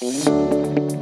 Música